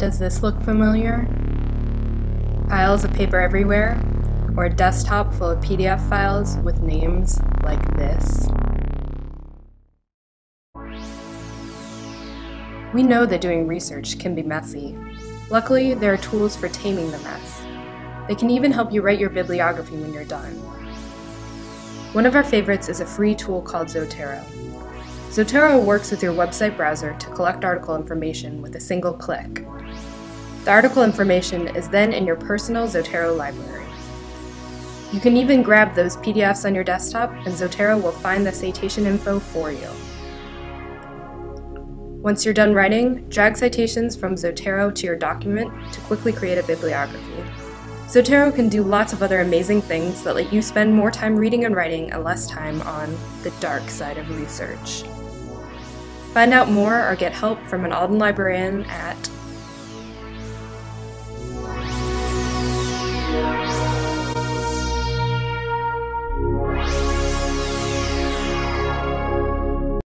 Does this look familiar? Piles of paper everywhere, or a desktop full of PDF files with names like this? We know that doing research can be messy. Luckily, there are tools for taming the mess. They can even help you write your bibliography when you're done. One of our favorites is a free tool called Zotero. Zotero works with your website browser to collect article information with a single click. The article information is then in your personal Zotero library. You can even grab those PDFs on your desktop and Zotero will find the citation info for you. Once you're done writing, drag citations from Zotero to your document to quickly create a bibliography. Zotero can do lots of other amazing things that let you spend more time reading and writing and less time on the dark side of research. Find out more or get help from an Alden librarian at